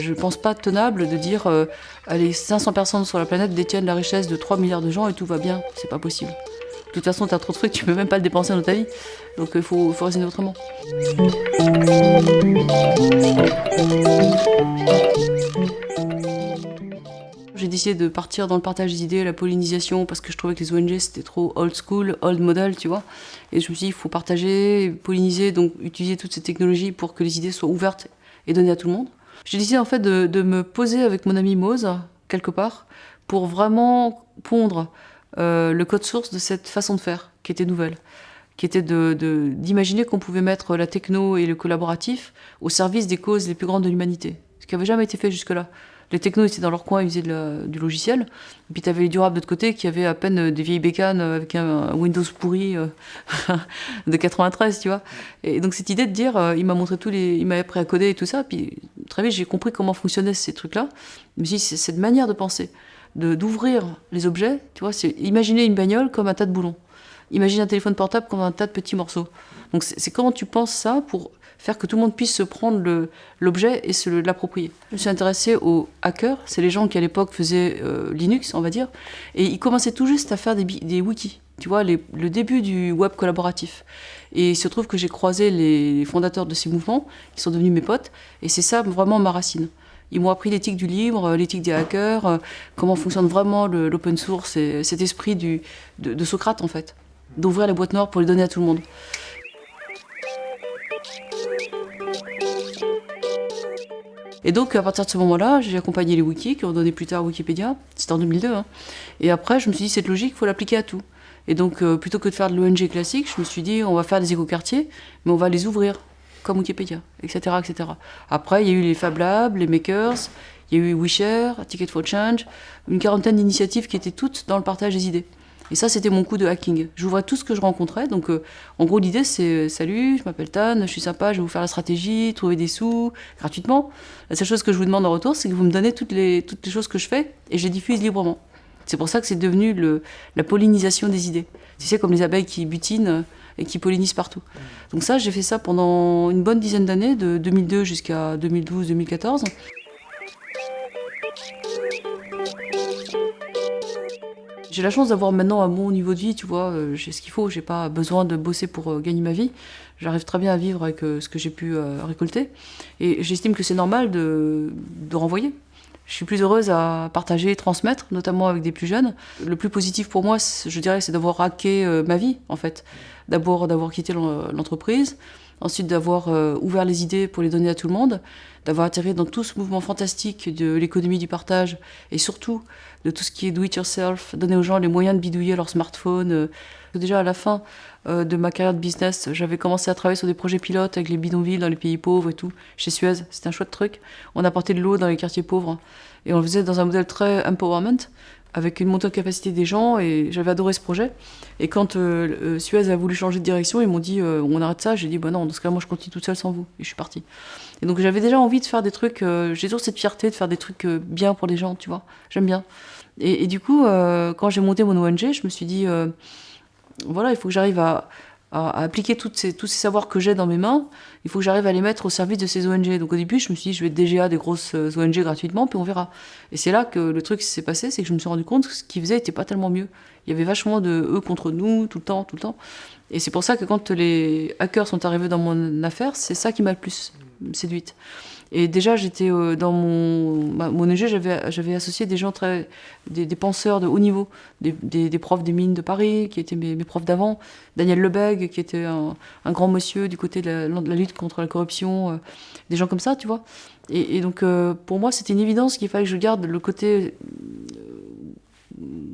Je pense pas tenable de dire euh, allez 500 personnes sur la planète détiennent la richesse de 3 milliards de gens et tout va bien, c'est pas possible. De toute façon, t'as trop de trucs, tu peux même pas le dépenser dans ta vie. Donc il faut, faut raisonner autrement. Décidé de partir dans le partage des idées, la pollinisation, parce que je trouvais que les ONG c'était trop old school, old model, tu vois. Et je me suis dit, il faut partager, polliniser, donc utiliser toutes ces technologies pour que les idées soient ouvertes et données à tout le monde. J'ai décidé en fait de, de, me poser avec mon ami Mose, quelque part, pour vraiment pondre euh, le code source de cette façon de faire, qui était nouvelle qui était d'imaginer de, qu'on pouvait mettre la techno et le collaboratif au service des causes les plus grandes de l'humanité, ce qui n'avait jamais été fait jusque-là les technos étaient dans leur coin, ils faisaient du logiciel. Et puis tu avais les durables de l'autre côté qui avaient à peine des vieilles bécanes avec un, Windows pourri euh, de 93, tu vois. Et donc cette idée de dire, euh, il m'a montré tous les, il m'a appris à coder et tout ça, puis très vite j'ai compris comment fonctionnaient ces trucs-là. Mais c'est cette manière de penser, de d'ouvrir les objets, tu vois, c'est imaginer une bagnole comme un tas de boulons. Imagine un téléphone portable comme un tas de petits morceaux. Donc c'est comment tu penses ça pour faire que tout le monde puisse se prendre l'objet et se l'approprier? Je me suis intéressée aux hackers, c'est les gens qui à l'époque faisaient euh, Linux, on va dire, et ils commençaient tout juste à faire des, wikis, tu vois, le début du web collaboratif. Et il se trouve que j'ai croisé les fondateurs de ces mouvements, qui sont devenus mes potes, et c'est ça vraiment ma racine. Ils m'ont appris l'éthique du libre, l'éthique des hackers, euh, comment fonctionne vraiment l'open source, et cet esprit de, de Socrate en fait, d'ouvrir les boîtes noires pour les donner à tout le monde. Et donc, à partir de ce moment-là, j'ai accompagné les wikis qui ont donné plus tard Wikipédia. C'était en 2002. Hein. Et après, je me suis dit, cette logique, il faut l'appliquer à tout. Et donc, euh, plutôt que de faire de l'ONG classique, je me suis dit, on va faire des écoquartiers, mais on va les ouvrir, comme Wikipédia, etc. etc. Après, il y a eu les Fab Labs, les Makers, il y a eu WeShare, Ticket for Change, une quarantaine d'initiatives qui étaient toutes dans le partage des idées. Et ça, c'était mon coup de hacking. J'ouvrais tout ce que je rencontrais. Donc, euh, en gros, l'idée, c'est euh, Salut, je m'appelle Tan, je suis sympa, je vais vous faire la stratégie, trouver des sous gratuitement. La seule chose que je vous demande en retour, c'est que vous me donnez toutes les, toutes les choses que je fais et je les diffuse librement. C'est pour ça que c'est devenu le, la pollinisation des idées. Tu sais, comme les abeilles qui butinent euh, et qui pollinisent partout. Donc, ça, j'ai fait ça pendant une bonne dizaine d'années, de 2002 jusqu'à 2012-2014. J'ai la chance d'avoir maintenant un bon niveau de vie, tu vois, euh, j'ai ce qu'il faut, j'ai pas besoin de bosser pour euh, gagner ma vie. J'arrive très bien à vivre avec euh, ce que j'ai pu récolter. Et j'estime que c'est normal de, renvoyer. Je suis plus heureuse à partager, transmettre, notamment avec des plus jeunes. Le plus positif pour moi, je dirais, c'est d'avoir hacké ma vie, en fait. D'abord, d'avoir quitté l'entreprise, ensuite d'avoir ouvert les idées pour les donner à tout le monde, d'avoir atterri dans tout ce mouvement fantastique de l'économie du partage, et surtout de tout ce qui est do it yourself, donner aux gens les moyens de bidouiller leur smartphone. Euh, déjà à la fin euh, de ma carrière de business, j'avais commencé à travailler sur des projets pilotes avec les bidonvilles dans les pays pauvres et tout, chez Suez. C'était un chouette truc. On apportait de l'eau dans les quartiers pauvres et on le faisait dans un modèle très empowerment avec une montée de capacité des gens et j'avais adoré ce projet. Et quand euh, Suez a voulu changer de direction, ils m'ont dit on arrête ça. J'ai dit bah non, dans ce cas moi je continue toute seule sans vous et je suis partie. Et donc j'avais déjà envie de faire des trucs, j'ai toujours cette fierté de faire des trucs bien pour les gens, tu vois. J'aime bien. Et, du coup, euh, quand j'ai monté mon ONG, je me suis dit, euh, voilà, il faut que j'arrive à, appliquer toutes ces, tous ces savoirs que j'ai dans mes mains, il faut que j'arrive à les mettre au service de ces ONG. Donc au début, je me suis dit, je vais DGA des grosses euh, ONG gratuitement, puis on verra. Et c'est là que le truc s'est passé, c'est que je me suis rendu compte que ce qu'ils faisaient n'était pas tellement mieux. Il y avait vachement de eux contre nous, tout le temps, tout le temps. Et c'est pour ça que quand les hackers sont arrivés dans mon affaire, c'est ça qui m'a le plus séduite. Et déjà, j'étais euh, dans mon, mon ONG, j'avais associé des gens très, des, penseurs de haut niveau, des, des, profs des mines de Paris, qui étaient mes, profs d'avant, Daniel Lebeg, qui était un, grand monsieur du côté de la, lutte contre la corruption, euh, des gens comme ça, tu vois. Et, et donc, euh, pour moi, c'était une évidence qu'il fallait que je garde le côté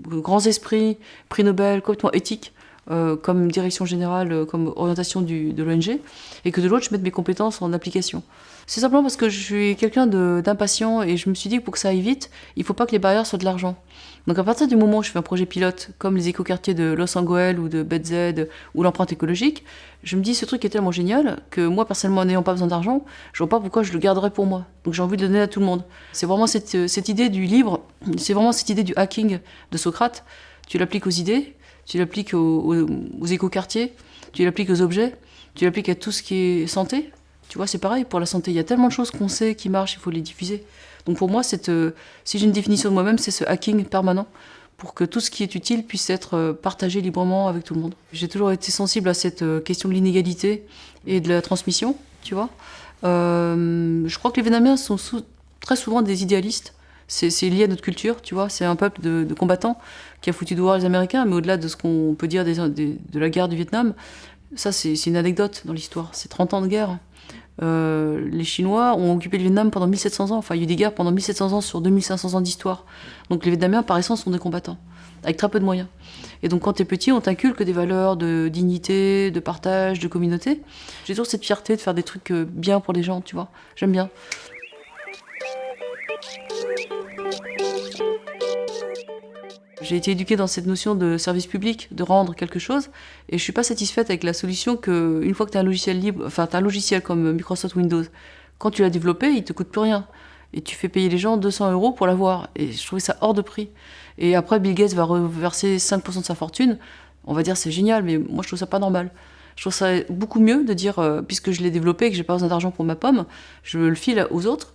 grands esprits, prix Nobel, complètement éthique, euh, comme direction générale, comme orientation du, de l'ONG, et que de l'autre, je mette mes compétences en application. C'est simplement parce que je suis quelqu'un d'impatient et je me suis dit que pour que ça aille vite, il ne faut pas que les barrières soient de l'argent. Donc à partir du moment où je fais un projet pilote, comme les écoquartiers de Los Angeles ou de BZ ou l'empreinte écologique, je me dis ce truc est tellement génial que moi personnellement n'ayant pas besoin d'argent, je vois pas pourquoi je le garderais pour moi. Donc j'ai envie de le donner à tout le monde. C'est vraiment cette, cette idée du libre, c'est vraiment cette idée du hacking de Socrate. Tu l'appliques aux idées, tu l'appliques aux, aux, aux écoquartiers, tu l'appliques aux objets, tu l'appliques à tout ce qui est santé. Tu vois, c'est pareil pour la santé. Il y a tellement de choses qu'on sait qui marchent, il faut les diffuser. Donc pour moi, euh, si j'ai une définition de moi-même, c'est ce hacking permanent pour que tout ce qui est utile puisse être euh, partagé librement avec tout le monde. J'ai toujours été sensible à cette euh, question de l'inégalité et de la transmission, tu vois. je crois que les Vietnamiens sont très souvent des idéalistes. C'est lié à notre culture, tu vois. C'est un peuple de, combattants qui a foutu dehors les Américains, mais au-delà de ce qu'on peut dire de la guerre du Vietnam, ça c'est une anecdote dans l'histoire. C'est 30 ans de guerre. Euh, les Chinois ont occupé le Vietnam pendant 1700 ans. Enfin, il y a eu des guerres pendant 1700 ans sur 2500 ans d'histoire. Donc les Vietnamiens, par essence, sont des combattants, avec très peu de moyens. Et donc quand tu es petit, on t'inculque des valeurs de dignité, de partage, de communauté. J'ai toujours cette fierté de faire des trucs euh, bien pour les gens, tu vois. J'aime bien. J'ai été éduquée dans cette notion de service public, de rendre quelque chose, et je suis pas satisfaite avec la solution que, une fois que tu as un logiciel libre, enfin, un logiciel comme Microsoft Windows, quand tu l'as développé, il te coûte plus rien. Et tu fais payer les gens 200 euros pour l'avoir. Et je trouvais ça hors de prix. Et après, Bill Gates va reverser 5% de sa fortune. On va dire c'est génial, mais moi je trouve ça pas normal. Je trouve ça beaucoup mieux de dire, euh, puisque je l'ai développé et que j'ai pas besoin d'argent pour ma pomme, je le file aux autres.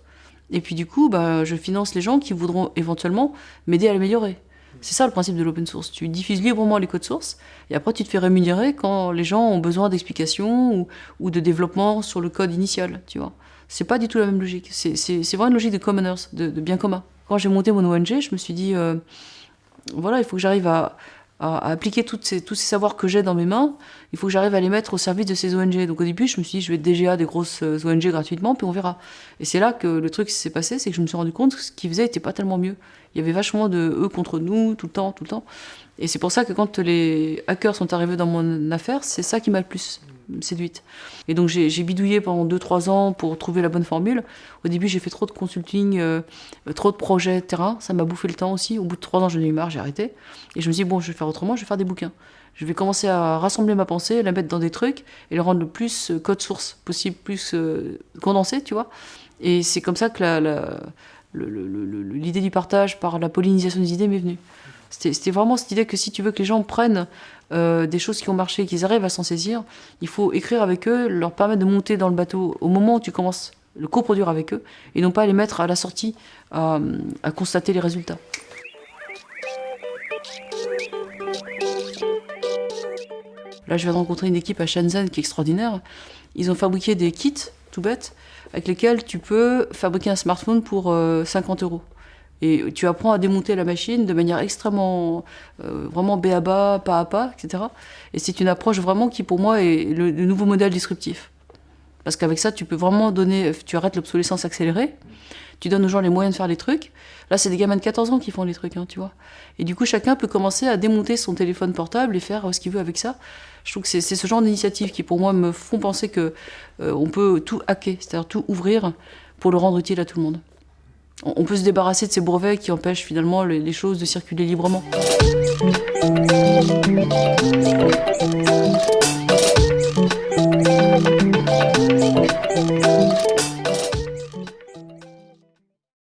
Et puis du coup, bah, je finance les gens qui voudront éventuellement m'aider à l'améliorer. C'est ça le principe de l'open source. Tu diffuses librement les codes sources et après tu te fais rémunérer quand les gens ont besoin d'explications ou, de développement sur le code initial, tu vois. C'est pas du tout la même logique. C'est vraiment une logique de commoners, de, bien commun. Quand j'ai monté mon ONG, je me suis dit, euh, voilà, il faut que j'arrive à, à, appliquer toutes ces, tous ces savoirs que j'ai dans mes mains, il faut que j'arrive à les mettre au service de ces ONG. Donc au début, je me suis dit, je vais DGA des grosses euh, ONG gratuitement, puis on verra. Et c'est là que le truc s'est passé, c'est que je me suis rendu compte que ce qu'ils faisaient n'était pas tellement mieux. Il y avait vachement de eux contre nous, tout le temps, tout le temps. Et c'est pour ça que quand les hackers sont arrivés dans mon affaire, c'est ça qui m'a le plus séduite. Et donc j'ai bidouillé pendant 2-3 ans pour trouver la bonne formule. Au début, j'ai fait trop de consulting, euh, trop de projets terrain. Ça m'a bouffé le temps aussi. Au bout de 3 ans, j'en ai eu marre, j'ai arrêté. Et je me suis dit, bon, je vais faire autrement, je vais faire des bouquins. Je vais commencer à rassembler ma pensée, la mettre dans des trucs et le rendre le plus euh, code source possible, plus euh, condensé, tu vois. Et c'est comme ça que l'idée du partage par la pollinisation des idées m'est venue. C'était vraiment cette idée que si tu veux que les gens prennent euh, des choses qui ont marché, qu'ils arrivent à s'en saisir, il faut écrire avec eux, leur permettre de monter dans le bateau au moment où tu commences le coproduire avec eux, et non pas les mettre à la sortie à, constater les résultats. Là, je viens de rencontrer une équipe à Shenzhen qui est extraordinaire. Ils ont fabriqué des kits, tout bêtes, avec lesquels tu peux fabriquer un smartphone pour 50 euh, euros. Et tu apprends à démonter la machine de manière extrêmement, euh, vraiment bé à bas, pas à pas, etc. Et c'est une approche vraiment qui, pour moi, est le, nouveau modèle disruptif. Parce qu'avec ça, tu peux vraiment donner, tu arrêtes l'obsolescence accélérée, tu donnes aux gens les moyens de faire les trucs. Là, c'est des gamins de 14 ans qui font les trucs, hein, tu vois. Et du coup, chacun peut commencer à démonter son téléphone portable et faire euh, ce qu'il veut avec ça. Je trouve que c'est ce genre d'initiatives qui, pour moi, me font penser que euh, on peut tout hacker, c'est-à-dire tout ouvrir pour le rendre utile à tout le monde on peut se débarrasser de ces brevets qui empêchent finalement les choses de circuler librement.